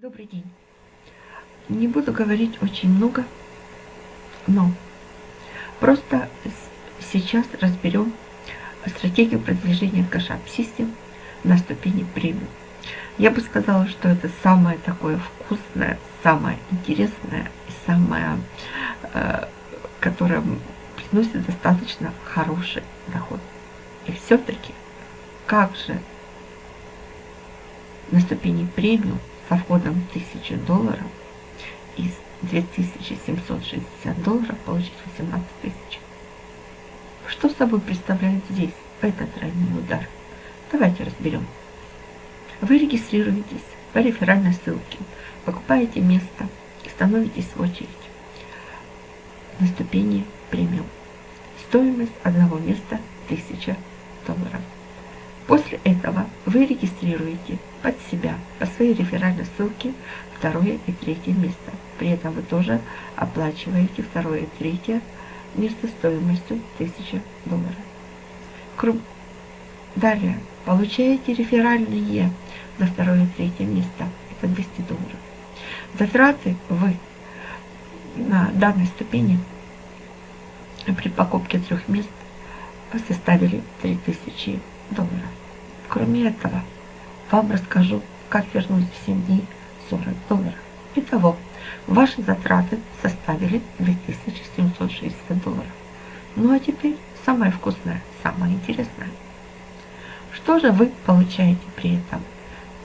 Добрый день. Не буду говорить очень много, но просто сейчас разберем стратегию продвижения кэшап систем на ступени премиум. Я бы сказала, что это самое такое вкусное, самое интересное и самое, э, которое приносит достаточно хороший доход. И все-таки, как же на ступени премиум со входом 1000 долларов из 2760 долларов получить 18 тысяч. Что собой представляет здесь этот тройной удар? Давайте разберем. Вы регистрируетесь по реферальной ссылке, покупаете место и становитесь в очередь на ступени премиум. Стоимость одного места 1000 долларов. После этого вы регистрируете под себя по своей реферальной ссылке второе и третье место. При этом вы тоже оплачиваете второе и третье место стоимостью 1000 долларов. Далее получаете реферальные за второе и третье место. Это 200 долларов. Затраты вы на данной ступени при покупке трех мест составили 3000 долларов. Кроме этого, вам расскажу, как вернуть в 7 дней 40 долларов. Итого, ваши затраты составили 2760 долларов. Ну а теперь самое вкусное, самое интересное. Что же вы получаете при этом?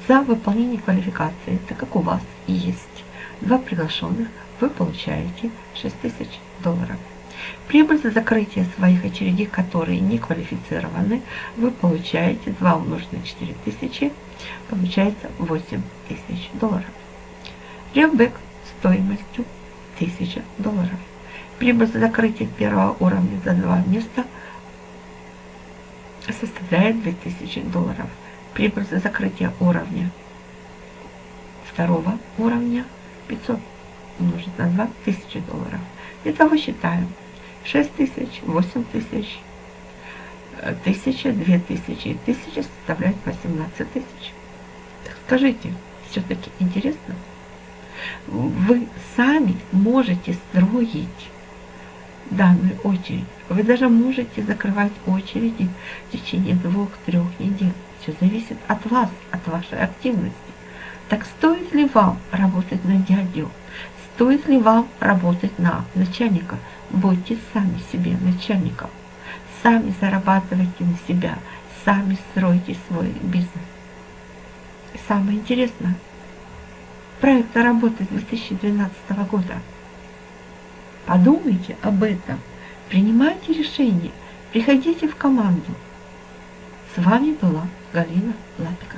За выполнение квалификации, так как у вас есть два приглашенных, вы получаете 6000 долларов. Прибыль за закрытие своих очередей, которые не квалифицированы, вы получаете 2 умножить на 4000, получается 8000 долларов. Ревбэк стоимостью 1000 долларов. Прибыль за закрытие первого уровня за два места составляет 2000 долларов. Прибыль за закрытие уровня второго уровня 500 умножить на 2 тысячи долларов. Итого считаем 6 тысяч, 8 тысяч, 1000, 2000 и 1000 составляет 18 тысяч. Скажите, все-таки интересно? Вы сами можете строить данную очередь. Вы даже можете закрывать очереди в течение двух-трех недель. Все зависит от вас, от вашей активности. Так стоит ли вам работать на дядю? Стоит ли вам работать на начальника? Будьте сами себе начальником. Сами зарабатывайте на себя. Сами стройте свой бизнес. Самое интересное, проект работает с 2012 года. Подумайте об этом. Принимайте решение. Приходите в команду. С вами была Галина Лапика.